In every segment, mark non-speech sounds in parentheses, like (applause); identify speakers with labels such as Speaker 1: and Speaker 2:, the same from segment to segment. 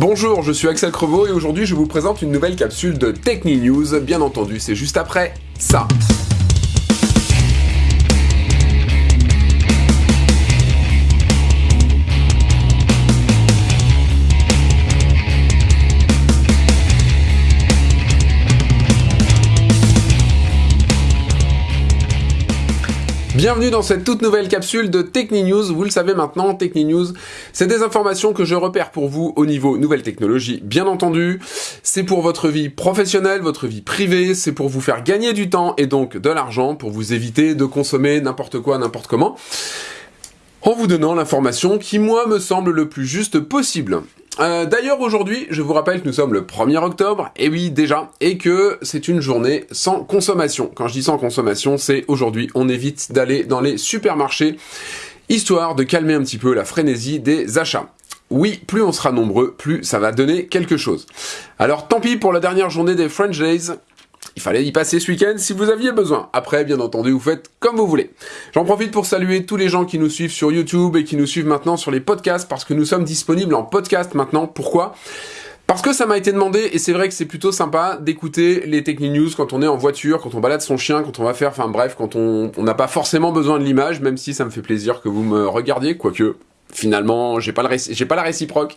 Speaker 1: Bonjour, je suis Axel Crevaux et aujourd'hui je vous présente une nouvelle capsule de Techni News. Bien entendu, c'est juste après ça. Bienvenue dans cette toute nouvelle capsule de Techni News. Vous le savez maintenant, Techni News, c'est des informations que je repère pour vous au niveau nouvelles technologies, bien entendu. C'est pour votre vie professionnelle, votre vie privée, c'est pour vous faire gagner du temps et donc de l'argent pour vous éviter de consommer n'importe quoi, n'importe comment en vous donnant l'information qui, moi, me semble le plus juste possible. Euh, d'ailleurs, aujourd'hui, je vous rappelle que nous sommes le 1er octobre, et oui, déjà, et que c'est une journée sans consommation. Quand je dis sans consommation, c'est aujourd'hui, on évite d'aller dans les supermarchés, histoire de calmer un petit peu la frénésie des achats. Oui, plus on sera nombreux, plus ça va donner quelque chose. Alors tant pis pour la dernière journée des French Days, il fallait y passer ce week-end si vous aviez besoin. Après, bien entendu, vous faites comme vous voulez. J'en profite pour saluer tous les gens qui nous suivent sur YouTube et qui nous suivent maintenant sur les podcasts parce que nous sommes disponibles en podcast maintenant. Pourquoi? Parce que ça m'a été demandé, et c'est vrai que c'est plutôt sympa d'écouter les Techni News quand on est en voiture, quand on balade son chien, quand on va faire, enfin bref, quand on n'a pas forcément besoin de l'image, même si ça me fait plaisir que vous me regardiez, quoique finalement, j'ai pas le j'ai pas la réciproque.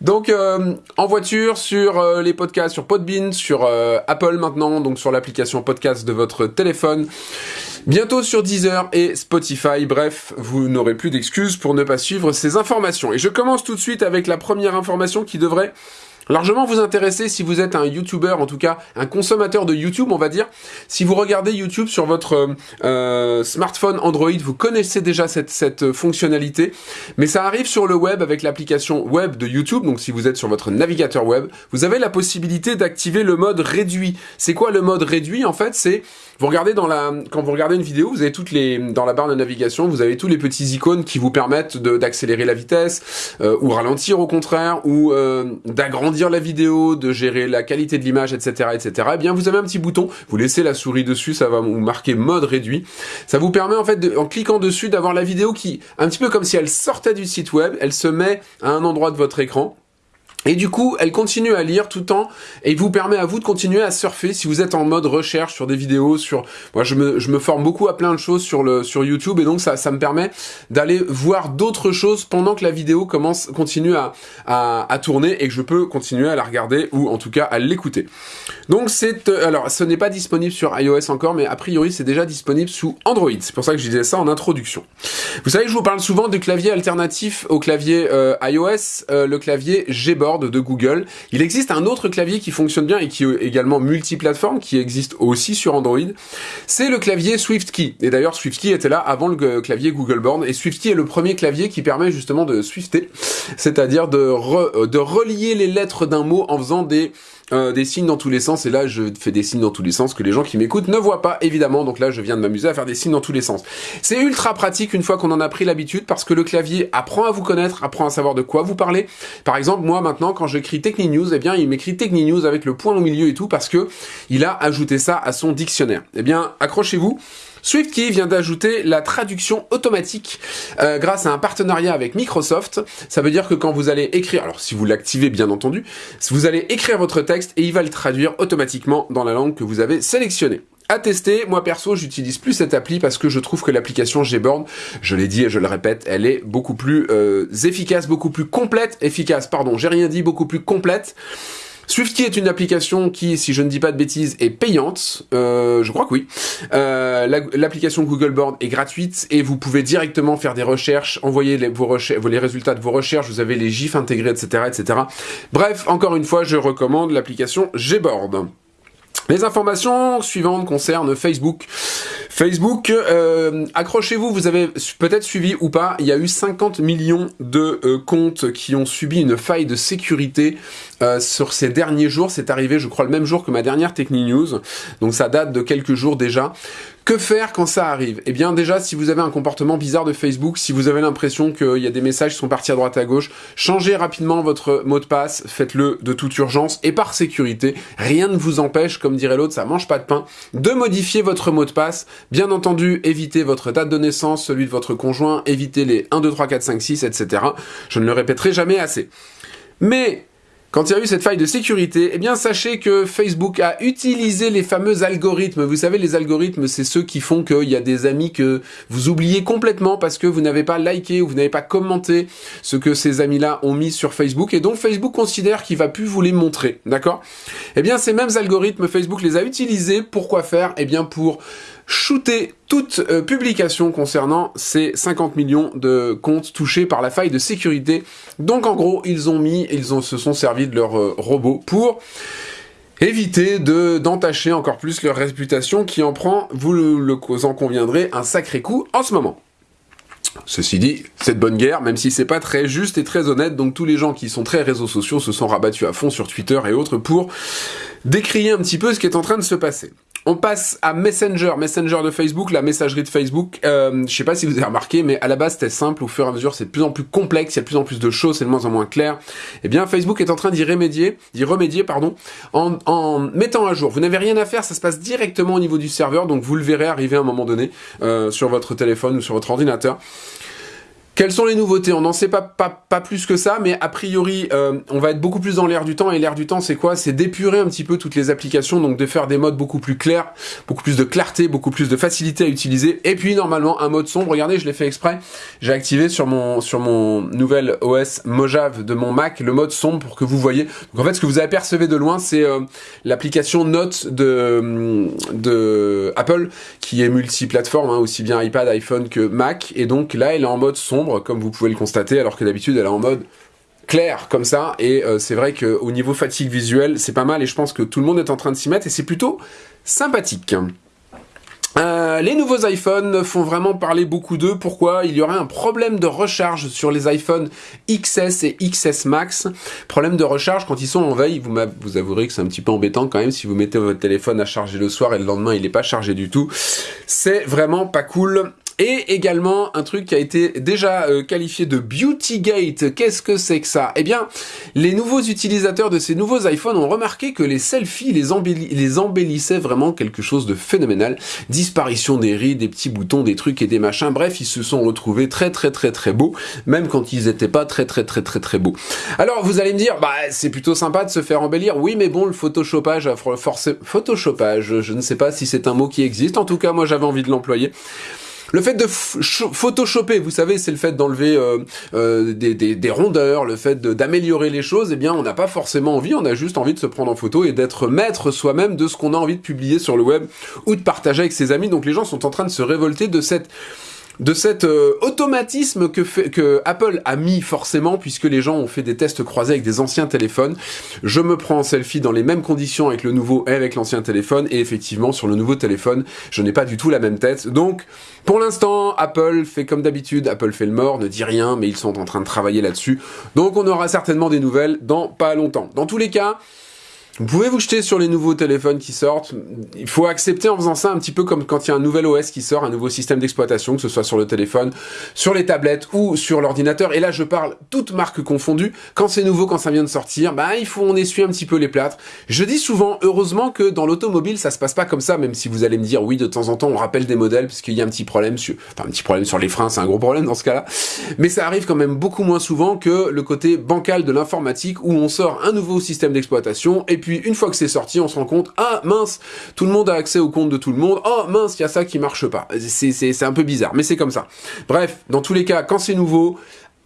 Speaker 1: Donc euh, en voiture, sur euh, les podcasts, sur Podbean, sur euh, Apple maintenant, donc sur l'application podcast de votre téléphone. Bientôt sur Deezer et Spotify. Bref, vous n'aurez plus d'excuses pour ne pas suivre ces informations. Et je commence tout de suite avec la première information qui devrait largement vous intéresser si vous êtes un YouTuber, en tout cas un consommateur de YouTube, on va dire. Si vous regardez YouTube sur votre euh, smartphone Android, vous connaissez déjà cette, cette fonctionnalité, mais ça arrive sur le web avec l'application web de YouTube, donc si vous êtes sur votre navigateur web, vous avez la possibilité d'activer le mode réduit. C'est quoi le mode réduit En fait, c'est vous regardez dans la, quand vous regardez une vidéo, vous avez toutes les, dans la barre de navigation, vous avez tous les petits icônes qui vous permettent d'accélérer la vitesse, euh, ou ralentir au contraire, ou euh, d'agrandir la vidéo, de gérer la qualité de l'image, etc., etc. Eh bien, vous avez un petit bouton, vous laissez la souris dessus, ça va vous marquer mode réduit. Ça vous permet en fait, de, en cliquant dessus, d'avoir la vidéo qui, un petit peu comme si elle sortait du site web, elle se met à un endroit de votre écran et du coup, elle continue à lire tout le temps et vous permet à vous de continuer à surfer si vous êtes en mode recherche sur des vidéos, sur moi je me, forme beaucoup à plein de choses sur le sur YouTube et donc ça, ça me permet d'aller voir d'autres choses pendant que la vidéo commence continue à, à, tourner et que je peux continuer à la regarder ou en tout cas à l'écouter. Donc c'est euh, alors ce n'est pas disponible sur iOS encore mais a priori c'est déjà disponible sous Android. C'est pour ça que je disais ça en introduction. Vous savez je vous parle souvent du clavier alternatif au clavier euh, iOS, euh, le clavier Gboard de Google. Il existe un autre clavier qui fonctionne bien et qui est également multiplateforme, qui existe aussi sur Android. C'est le clavier SwiftKey. Et d'ailleurs, SwiftKey était là avant le clavier Google Board. Et SwiftKey est le premier clavier qui permet justement de swifter, c'est-à-dire de, euh, de relier les lettres d'un mot en faisant des euh, des signes dans tous les sens, et là je fais des signes dans tous les sens que les gens qui m'écoutent ne voient pas évidemment, donc là je viens de m'amuser à faire des signes dans tous les sens. C'est ultra pratique une fois qu'on en a pris l'habitude, parce que le clavier apprend à vous connaître, apprend à savoir de quoi vous parlez. Par exemple, moi maintenant quand j'écris Techni News, eh bien il m'écrit Techni News avec le point au milieu et tout, parce que il a ajouté ça à son dictionnaire. Eh bien accrochez-vous, SwiftKey vient d'ajouter la traduction automatique euh, grâce à un partenariat avec Microsoft. Ça veut dire que quand vous allez écrire, alors si vous l'activez bien entendu, vous allez écrire votre texte et il va le traduire automatiquement dans la langue que vous avez sélectionnée à tester. Moi perso, j'utilise plus cette appli parce que je trouve que l'application Gboard, je l'ai dit et je le répète, elle est beaucoup plus euh, efficace, beaucoup plus complète, efficace, pardon, j'ai rien dit, beaucoup plus complète. SwiftKey est une application qui, si je ne dis pas de bêtises, est payante. Euh, je crois que oui. Euh, L'application Google Board est gratuite et vous pouvez directement faire des recherches, envoyer les, vos les résultats de vos recherches. Vous avez les gifs intégrés, etc., etc. Bref, encore une fois, je recommande l'application Gboard. Les informations suivantes concernent Facebook. Facebook, euh, accrochez-vous, vous avez peut-être suivi ou pas, il y a eu 50 millions de euh, comptes qui ont subi une faille de sécurité euh, sur ces derniers jours. C'est arrivé, je crois, le même jour que ma dernière Techni News, donc ça date de quelques jours déjà. Que faire quand ça arrive? Eh bien déjà, si vous avez un comportement bizarre de Facebook, si vous avez l'impression qu'il y a des messages qui sont partis à droite à gauche, changez rapidement votre mot de passe, faites-le de toute urgence et par sécurité. Rien ne vous empêche, comme dirait l'autre, ça mange pas de pain, de modifier votre mot de passe. Bien entendu, évitez votre date de naissance, celui de votre conjoint, évitez les 1, 2, 3, 4, 5, 6, etc. Je ne le répéterai jamais assez. Mais quand il y a eu cette faille de sécurité, eh bien sachez que Facebook a utilisé les fameux algorithmes. Vous savez, les algorithmes, c'est ceux qui font qu'il y a des amis que vous oubliez complètement parce que vous n'avez pas liké ou vous n'avez pas commenté ce que ces amis-là ont mis sur Facebook et donc Facebook considère qu'il va plus vous les montrer, d'accord? Eh bien, ces mêmes algorithmes, Facebook les a utilisés. Pourquoi faire? Eh bien, pour shooter toute euh, publication concernant ces 50 millions de comptes touchés par la faille de sécurité. Donc en gros, ils ont mis, ils ont, se sont servis de leur euh, robot pour éviter de d'entacher encore plus leur réputation qui en prend, vous le, le en conviendrez, un sacré coup en ce moment. Ceci dit, c'est de bonne guerre, même si c'est pas très juste et très honnête, donc tous les gens qui sont très réseaux sociaux se sont rabattus à fond sur Twitter et autres pour décrier un petit peu ce qui est en train de se passer. On passe à Messenger, Messenger de Facebook, la messagerie de Facebook. Euh, je sais pas si vous avez remarqué, mais à la base c'était simple. Au fur et à mesure, c'est de plus en plus complexe. Il y a de plus en plus de choses, c'est de moins en moins clair. Eh bien, Facebook est en train d'y remédier, d'y remédier, pardon, en, mettant à jour. Vous n'avez rien à faire, ça se passe directement au niveau du serveur, donc vous le verrez arriver à un moment donné euh, sur votre téléphone ou sur votre ordinateur. Quelles sont les nouveautés? On n'en sait pas, pas, pas, plus que ça, mais a priori, euh, on va être beaucoup plus dans l'air du temps. Et l'air du temps, c'est quoi? C'est d'épurer un petit peu toutes les applications, donc de faire des modes beaucoup plus clairs, beaucoup plus de clarté, beaucoup plus de facilité à utiliser. Et puis, normalement, un mode sombre. Regardez, je l'ai fait exprès. J'ai activé sur mon, sur mon nouvel OS Mojave de mon Mac le mode sombre pour que vous voyez. Donc en fait, ce que vous apercevez de loin, c'est euh, l'application Note de, de Apple, qui est multiplateforme, hein, aussi bien iPad, iPhone que Mac. Et donc là, elle est en mode sombre comme vous pouvez le constater, alors que d'habitude elle est en mode clair comme ça, et euh, c'est vrai qu'au niveau fatigue visuelle, c'est pas mal, et je pense que tout le monde est en train de s'y mettre, et c'est plutôt sympathique. Euh, les nouveaux iPhones font vraiment parler beaucoup d'eux. Pourquoi? Il y aurait un problème de recharge sur les iPhones XS et XS Max. Problème de recharge quand ils sont en veille. Vous, vous avouerez que c'est un petit peu embêtant quand même si vous mettez votre téléphone à charger le soir et le lendemain il n'est pas chargé du tout. C'est vraiment pas cool. Et également un truc qui a été déjà euh, qualifié de Beautygate. Qu'est-ce que c'est que ça? Eh bien, les nouveaux utilisateurs de ces nouveaux iPhones ont remarqué que les selfies les, embellissaient vraiment quelque chose de phénoménal. Disparition des rides, des petits boutons, des trucs et des machins. Bref, ils se sont retrouvés très très très très beaux, même quand ils étaient pas très très très très très beaux. Alors vous allez me dire, bah c'est plutôt sympa de se faire embellir. Oui, mais bon, le photoshopage a forcé photoshopage. Je ne sais pas si c'est un mot qui existe. En tout cas, moi j'avais envie de l'employer. Le fait de photoshopper, vous savez, c'est le fait d'enlever euh, euh, des, rondeurs, le fait d'améliorer les choses, eh bien, on n'a pas forcément envie, on a juste envie de se prendre en photo et d'être maître soi-même de ce qu'on a envie de publier sur le web ou de partager avec ses amis. Donc les gens sont en train de se révolter de cette de cet euh, automatisme que, que Apple a mis forcément, puisque les gens ont fait des tests croisés avec des anciens téléphones. Je me prends en selfie dans les mêmes conditions avec le nouveau et avec l'ancien téléphone, et effectivement, sur le nouveau téléphone, je n'ai pas du tout la même tête. Donc, pour l'instant, Apple fait comme d'habitude, Apple fait le mort, ne dit rien, mais ils sont en train de travailler là-dessus. Donc, on aura certainement des nouvelles dans pas longtemps. Dans tous les cas, vous pouvez vous jeter sur les nouveaux téléphones qui sortent. Il faut accepter en faisant ça un petit peu comme quand il y a un nouvel OS qui sort, un nouveau système d'exploitation, que ce soit sur le téléphone, sur les tablettes ou sur l'ordinateur. Et là, je parle toutes marques confondues. Quand c'est nouveau, quand ça vient de sortir, bah, il faut on essuie un petit peu les plâtres. Je dis souvent, heureusement que dans l'automobile, ça se passe pas comme ça, même si vous allez me dire, oui, de temps en temps, on rappelle des modèles, parce qu'il y a un petit problème sur, enfin, un petit problème sur les freins, c'est un gros problème dans ce cas-là. Mais ça arrive quand même beaucoup moins souvent que le côté bancal de l'informatique où on sort un nouveau système d'exploitation et puis puis une fois que c'est sorti, on se rend compte, ah mince, tout le monde a accès au compte de tout le monde, oh mince, il y a ça qui marche pas. C'est un peu bizarre, mais c'est comme ça. Bref, dans tous les cas, quand c'est nouveau,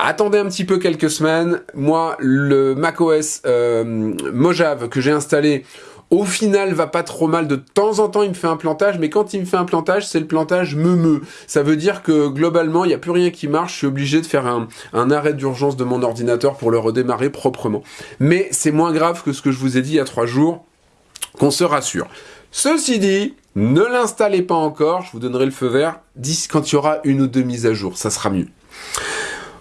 Speaker 1: Attendez un petit peu quelques semaines. Moi, le macOS euh, Mojave que j'ai installé, au final, va pas trop mal. De temps en temps, il me fait un plantage, mais quand il me fait un plantage, c'est le plantage me Ça veut dire que globalement, il n'y a plus rien qui marche. Je suis obligé de faire un, un arrêt d'urgence de mon ordinateur pour le redémarrer proprement. Mais c'est moins grave que ce que je vous ai dit il y a trois jours. Qu'on se rassure. Ceci dit, ne l'installez pas encore. Je vous donnerai le feu vert quand il y aura une ou deux mises à jour. Ça sera mieux.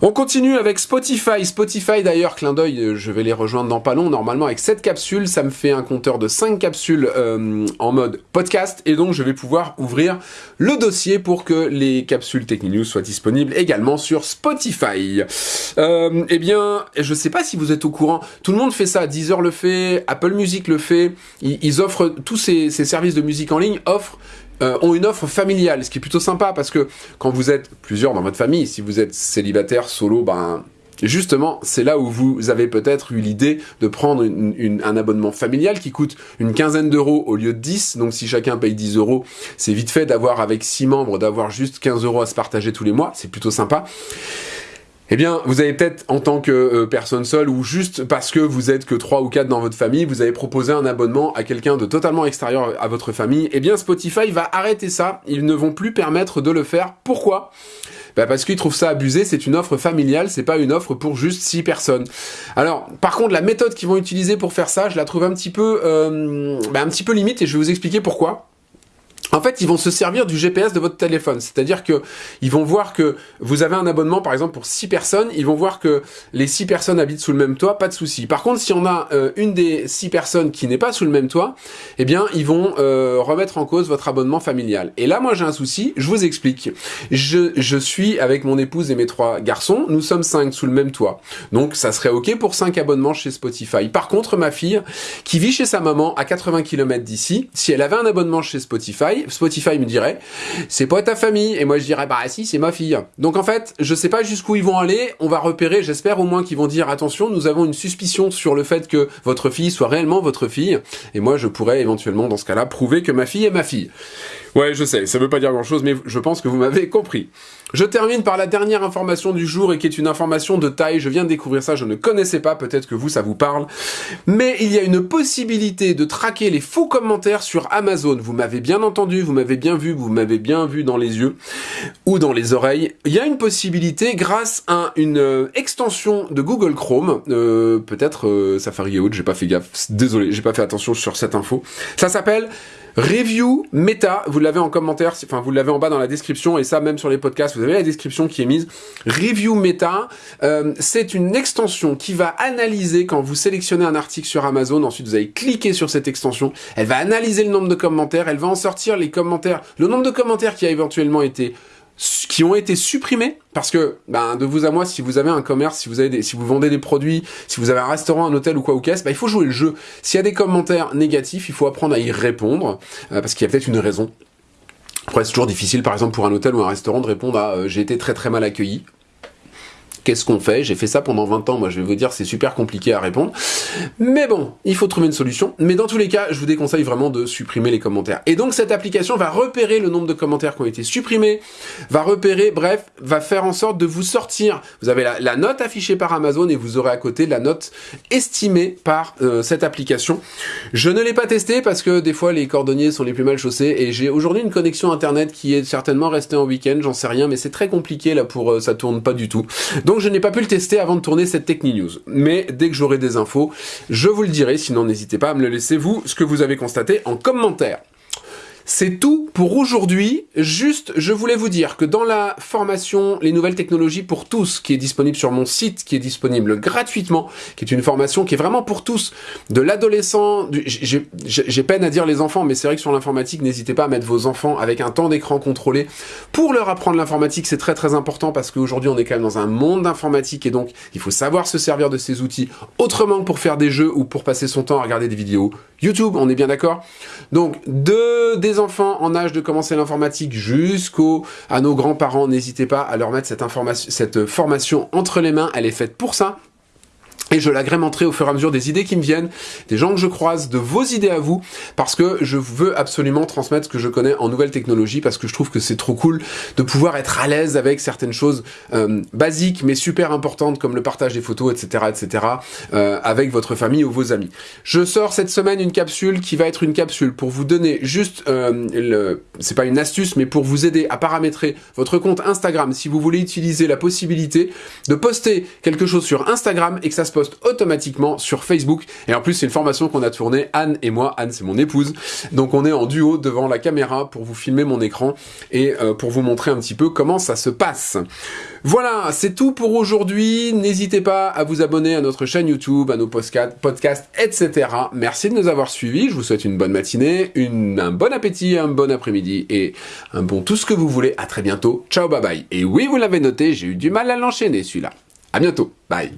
Speaker 1: On continue avec Spotify. Spotify d'ailleurs, clin d'œil, euh, je vais les rejoindre dans pas long. Normalement avec cette capsule, ça me fait un compteur de 5 capsules euh, en mode podcast et donc je vais pouvoir ouvrir le dossier pour que les capsules Techninews soient disponibles également sur Spotify. Euh, eh bien, je sais pas si vous êtes au courant, tout le monde fait ça, Deezer le fait, Apple Music le fait, ils, offrent, tous ces services de musique en ligne offrent euh, ont une offre familiale, ce qui est plutôt sympa parce que quand vous êtes plusieurs dans votre famille, si vous êtes célibataire, solo, ben Justement, c'est là où vous avez peut-être eu l'idée de prendre un abonnement familial qui coûte une quinzaine d'euros au lieu de 10. Donc si chacun paye 10 euros, c'est vite fait d'avoir avec 6 membres, d'avoir juste 15 euros à se partager tous les mois. C'est plutôt sympa. Eh bien, vous avez peut-être, en tant que euh, personne seule, ou juste parce que vous êtes que 3 ou 4 dans votre famille, vous avez proposé un abonnement à quelqu'un de totalement extérieur à votre famille, eh bien Spotify va arrêter ça, ils ne vont plus permettre de le faire. Pourquoi? Bah parce qu'ils trouvent ça abusé, c'est une offre familiale, c'est pas une offre pour juste 6 personnes. Alors, par contre, la méthode qu'ils vont utiliser pour faire ça, je la trouve un petit peu, euh, bah, un petit peu limite, et je vais vous expliquer pourquoi. En fait, ils vont se servir du GPS de votre téléphone. C'est-à-dire que ils vont voir que vous avez un abonnement, par exemple, pour 6 personnes. Ils vont voir que les 6 personnes habitent sous le même toit, pas de souci. Par contre, si on a euh, une des 6 personnes qui n'est pas sous le même toit, eh bien, ils vont euh, remettre en cause votre abonnement familial. Et là, moi, j'ai un souci. Je vous explique. Je, je suis avec mon épouse et mes trois garçons. Nous sommes 5 sous le même toit. Donc, ça serait OK pour 5 abonnements chez Spotify. Par contre, ma fille, qui vit chez sa maman à 80 km d'ici, si elle avait un abonnement chez Spotify, Spotify, me dirait, c'est pas ta famille, et moi je dirais, bah si, c'est ma fille. Donc en fait, je sais pas jusqu'où ils vont aller, on va repérer, j'espère au moins qu'ils vont dire, attention, nous avons une suspicion sur le fait que votre fille soit réellement votre fille, et moi je pourrais éventuellement dans ce cas-là prouver que ma fille est ma fille. Ouais, je sais, ça veut pas dire grand-chose, mais je pense que vous m'avez (laughs) compris. Je termine par la dernière information du jour et qui est une information de taille. Je viens de découvrir ça, je ne connaissais pas, peut-être que vous, ça vous parle. Mais il y a une possibilité de traquer les faux commentaires sur Amazon. Vous m'avez bien entendu, vous m'avez bien vu, vous m'avez bien vu dans les yeux ou dans les oreilles. Il y a une possibilité grâce à une euh, extension de Google Chrome, euh, peut-être euh, Safari et autres, j'ai pas fait gaffe, désolé, j'ai pas fait attention sur cette info. Ça s'appelle Review Meta, vous l'avez en commentaire, enfin vous l'avez en bas dans la description et ça même sur les podcasts, vous avez la description qui est mise. Review Meta, euh, c'est une extension qui va analyser quand vous sélectionnez un article sur Amazon, ensuite vous allez cliquer sur cette extension, elle va analyser le nombre de commentaires, elle va en sortir les commentaires, le nombre de commentaires qui a éventuellement été qui ont été supprimés. Parce que ben, de vous à moi si vous avez un commerce si vous avez si vous vendez des produits si vous avez un restaurant un hôtel ou quoi ou qu'est-ce ben, il faut jouer le jeu. S'il y a des commentaires négatifs il faut apprendre à y répondre euh, parce qu'il y a peut-être une raison. Après c'est toujours difficile par exemple pour un hôtel ou un restaurant de répondre à euh, j'ai été très très mal accueilli Qu'est-ce qu'on fait? J'ai fait ça pendant 20 ans, moi je vais vous dire c'est super compliqué à répondre. Mais bon, il faut trouver une solution. Mais dans tous les cas, je vous déconseille vraiment de supprimer les commentaires. Et donc cette application va repérer le nombre de commentaires qui ont été supprimés, va repérer, bref, va faire en sorte de vous sortir. Vous avez la, note affichée par Amazon et vous aurez à côté la note estimée par euh, cette application. Je ne l'ai pas testé parce que des fois les cordonniers sont les plus mal chaussés et j'ai aujourd'hui une connexion internet qui est certainement restée en week-end, j'en sais rien, mais c'est très compliqué là pour... Euh, ça tourne pas du tout. Donc je n'ai pas pu le tester avant de tourner cette Techni News. Mais dès que j'aurai des infos, je vous le dirai, sinon n'hésitez pas à me le laisser vous, ce que vous avez constaté en commentaire. C'est tout pour aujourd'hui. Juste, je voulais vous dire que dans la formation Les nouvelles technologies pour tous, qui est disponible sur mon site, qui est disponible gratuitement, qui est une formation qui est vraiment pour tous, de l'adolescent, j'ai peine à dire les enfants, mais c'est vrai que sur l'informatique, n'hésitez pas à mettre vos enfants avec un temps d'écran contrôlé pour leur apprendre l'informatique. C'est très très important parce qu'aujourd'hui, on est quand même dans un monde d'informatique et donc il faut savoir se servir de ces outils autrement que pour faire des jeux ou pour passer son temps à regarder des vidéos YouTube, on est bien d'accord. Donc, de, des enfants en âge de commencer l'informatique jusqu'aux à nos grands-parents, n'hésitez pas à leur mettre cette, cette formation entre les mains, elle est faite pour ça, et je l'agrémenterai au fur et à mesure des idées qui me viennent, des gens que je croise, de vos idées à vous, parce que je veux absolument transmettre ce que je connais en nouvelles technologies, parce que je trouve que c'est trop cool de pouvoir être à l'aise avec certaines choses euh, basiques, mais super importantes, comme le partage des photos, etc., etc., euh, avec votre famille ou vos amis. Je sors cette semaine une capsule qui va être une capsule pour vous donner juste, euh, c'est pas une astuce, mais pour vous aider à paramétrer votre compte Instagram, si vous voulez utiliser la possibilité de poster quelque chose sur Instagram et que ça se automatiquement sur Facebook. Et en plus, c'est une formation qu'on a tournée, Anne et moi. Anne, c'est mon épouse. Donc on est en duo devant la caméra pour vous filmer mon écran et euh, pour vous montrer un petit peu comment ça se passe. Voilà, c'est tout pour aujourd'hui. N'hésitez pas à vous abonner à notre chaîne YouTube, à nos podcasts, etc. Merci de nous avoir suivis. Je vous souhaite une bonne matinée, un bon appétit, un bon après-midi et un bon tout ce que vous voulez. À très bientôt. Ciao, bye bye. Et oui, vous l'avez noté, j'ai eu du mal à l'enchaîner celui-là. À bientôt. Bye.